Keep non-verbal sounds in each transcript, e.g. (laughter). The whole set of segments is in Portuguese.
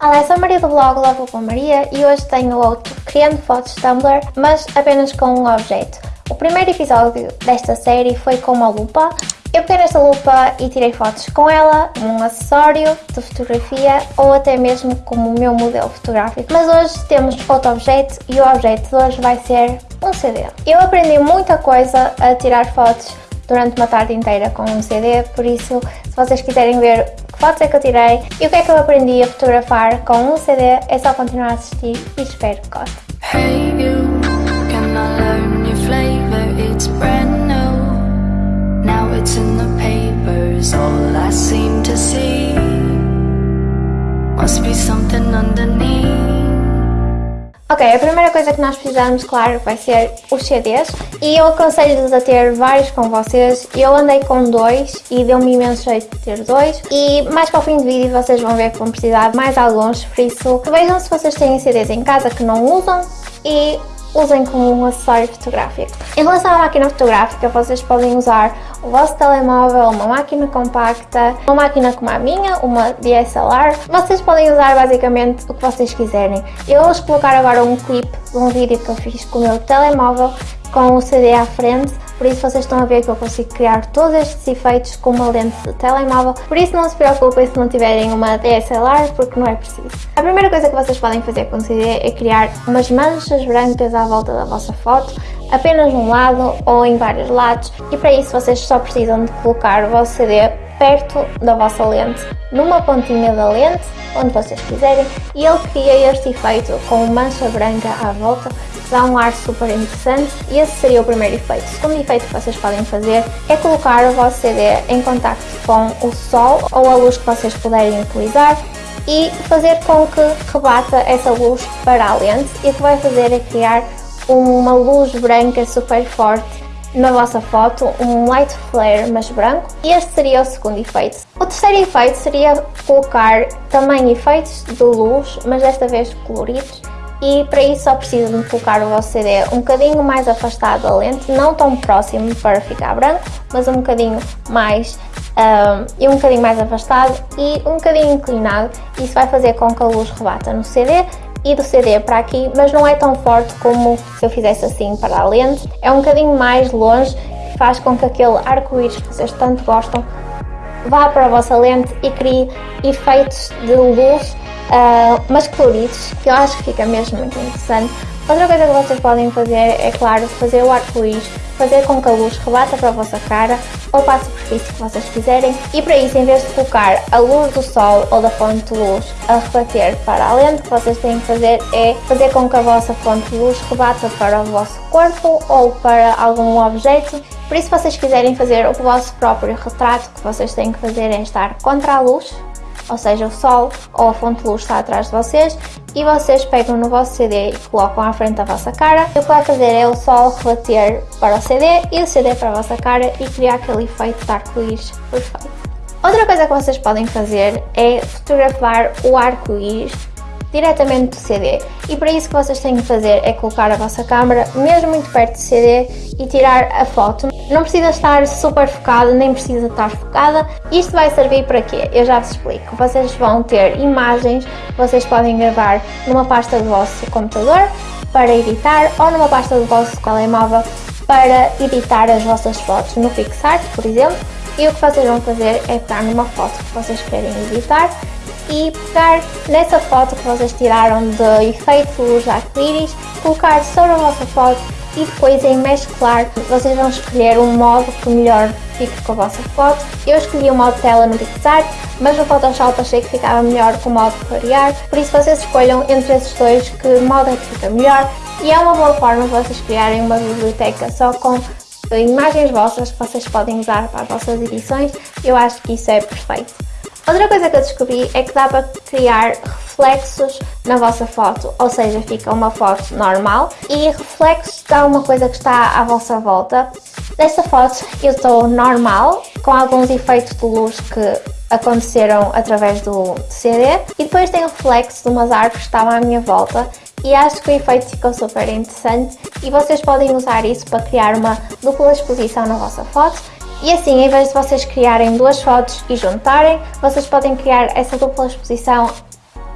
Olá, sou a Maria do blog Love com Maria e hoje tenho outro Criando Fotos Tumblr, mas apenas com um objeto. O primeiro episódio desta série foi com uma lupa. Eu peguei nesta lupa e tirei fotos com ela, um acessório de fotografia ou até mesmo como o meu modelo fotográfico. Mas hoje temos outro objeto e o objeto de hoje vai ser um CD. Eu aprendi muita coisa a tirar fotos durante uma tarde inteira com um CD, por isso se vocês quiserem ver fotos é que eu tirei. E o que é que eu aprendi a fotografar com um CD, é só continuar a assistir e espero que papers, all I seem to see Must be something underneath Ok, a primeira coisa que nós precisamos, claro, vai ser os CDs e eu aconselho-vos a ter vários com vocês. Eu andei com dois e deu-me imenso jeito de ter dois. E mais para o fim do vídeo vocês vão ver que vão precisar de mais alguns, por isso vejam se vocês têm CDs em casa que não usam e usem como um acessório fotográfico. Em relação à máquina fotográfica, vocês podem usar o vosso telemóvel, uma máquina compacta, uma máquina como a minha, uma DSLR. Vocês podem usar basicamente o que vocês quiserem. Eu vou colocar agora um clipe de um vídeo que eu fiz com o meu telemóvel com o CD à frente por isso vocês estão a ver que eu consigo criar todos estes efeitos com uma lente de telemóvel, por isso não se preocupem se não tiverem uma DSLR, porque não é preciso. A primeira coisa que vocês podem fazer com CD é criar umas manchas brancas à volta da vossa foto, apenas num lado ou em vários lados, e para isso vocês só precisam de colocar o vosso CD perto da vossa lente, numa pontinha da lente, onde vocês quiserem, e ele cria este efeito com mancha branca à volta, dá um ar super interessante. E esse seria o primeiro efeito. O segundo efeito que vocês podem fazer é colocar o vosso CD em contacto com o sol ou a luz que vocês puderem utilizar e fazer com que rebata essa luz para a lente e o que vai fazer é criar uma luz branca super forte na vossa foto, um light flare mas branco e este seria o segundo efeito. O terceiro efeito seria colocar também efeitos de luz, mas desta vez coloridos e para isso só precisam de colocar o vosso CD um bocadinho mais afastado da lente, não tão próximo para ficar branco, mas um bocadinho mais um, e um bocadinho mais afastado e um bocadinho inclinado. Isso vai fazer com que a luz rebata no CD e do CD para aqui, mas não é tão forte como se eu fizesse assim para a lente. É um bocadinho mais longe, faz com que aquele arco-íris que vocês tanto gostam vá para a vossa lente e crie efeitos de luz uh, mas coloridos, que eu acho que fica mesmo muito interessante. Outra coisa que vocês podem fazer é, claro, fazer o arco-íris, fazer com que a luz rebata para a vossa cara ou para a superfície que vocês quiserem e para isso, em vez de colocar a luz do sol ou da fonte de luz a rebater para a lente, o que vocês têm que fazer é fazer com que a vossa fonte de luz rebata para o vosso corpo ou para algum objeto. Por isso, se vocês quiserem fazer o vosso próprio retrato, o que vocês têm que fazer é estar contra a luz, ou seja, o sol ou a fonte de luz está atrás de vocês e vocês pegam no vosso CD e colocam à frente da vossa cara. O que vai fazer é o sol rebater para o CD e o CD para a vossa cara e criar aquele efeito de arco-íris perfeito. Outra coisa que vocês podem fazer é fotografar o arco-íris diretamente do CD e para isso que vocês têm que fazer é colocar a vossa câmera mesmo muito perto do CD e tirar a foto. Não precisa estar super focada, nem precisa estar focada. Isto vai servir para quê? Eu já vos explico. Vocês vão ter imagens que vocês podem gravar numa pasta do vosso computador para editar ou numa pasta do vosso telemóvel para editar as vossas fotos no PixArt, por exemplo. E o que vocês vão fazer é pegar numa foto que vocês querem editar e pegar nessa foto que vocês tiraram de efeito luz arco-íris, colocar sobre a vossa foto e depois em mesclar vocês vão escolher um modo que melhor fique com a vossa foto. Eu escolhi o modo tela no PixArt, mas no Photoshop achei que ficava melhor com o modo clarear, por isso vocês escolham entre esses dois que modo é que fica melhor e é uma boa forma de vocês criarem uma biblioteca só com imagens vossas que vocês podem usar para as vossas edições, eu acho que isso é perfeito. Outra coisa que eu descobri é que dá para criar reflexos na vossa foto, ou seja, fica uma foto normal e reflexos dá uma coisa que está à vossa volta. Nesta foto eu estou normal, com alguns efeitos de luz que aconteceram através do CD e depois tem reflexo de umas árvores que estavam à minha volta e acho que o efeito ficou super interessante e vocês podem usar isso para criar uma dupla exposição na vossa foto e assim, em vez de vocês criarem duas fotos e juntarem, vocês podem criar essa dupla exposição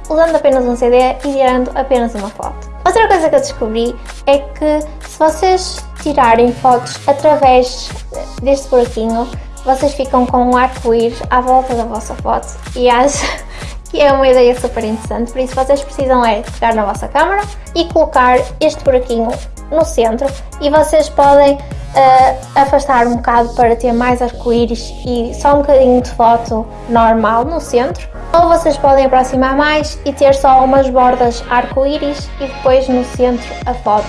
usando apenas um CD e tirando apenas uma foto. Outra coisa que eu descobri é que se vocês tirarem fotos através deste buraquinho, vocês ficam com um arco-íris à volta da vossa foto e acho (laughs) que é uma ideia super interessante, por isso vocês precisam é pegar na vossa câmera e colocar este buraquinho no centro e vocês podem uh, afastar um bocado para ter mais arco-íris e só um bocadinho de foto normal no centro ou vocês podem aproximar mais e ter só umas bordas arco-íris e depois no centro a foto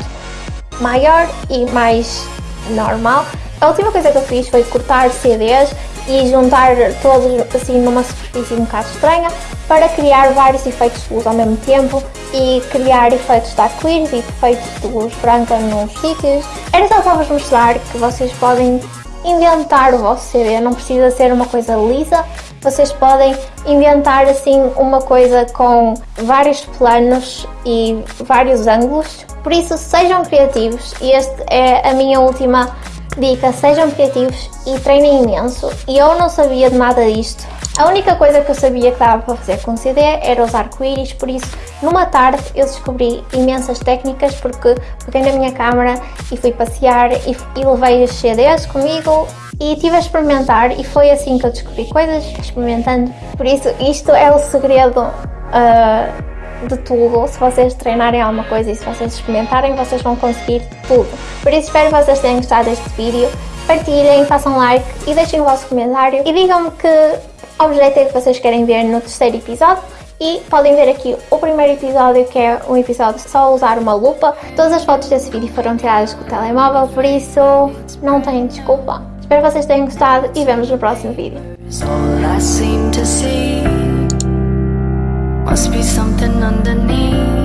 maior e mais normal. A última coisa que eu fiz foi cortar CDs e juntar todos assim numa superfície um bocado estranha para criar vários efeitos de luz ao mesmo tempo e criar efeitos de arco-íris e efeitos de luz branca nos sítios. Era só para vos mostrar que vocês podem inventar o vosso CD, não precisa ser uma coisa lisa, vocês podem inventar assim uma coisa com vários planos e vários ângulos, por isso sejam criativos. E esta é a minha última dica, sejam criativos e treinem imenso e eu não sabia de nada disto a única coisa que eu sabia que dava para fazer com CD era os arco-íris, por isso numa tarde eu descobri imensas técnicas porque peguei na minha câmera e fui passear e, e levei os CDs comigo e estive a experimentar e foi assim que eu descobri coisas, experimentando. Por isso isto é o segredo uh, de tudo, se vocês treinarem alguma coisa e se vocês experimentarem vocês vão conseguir tudo. Por isso espero que vocês tenham gostado deste vídeo, partilhem, façam like e deixem o vosso comentário e digam-me que objeto é que vocês querem ver no terceiro episódio e podem ver aqui o primeiro episódio que é um episódio só usar uma lupa. Todas as fotos desse vídeo foram tiradas com o telemóvel, por isso não têm desculpa. Espero que vocês tenham gostado e vemos no próximo vídeo. Must be something underneath.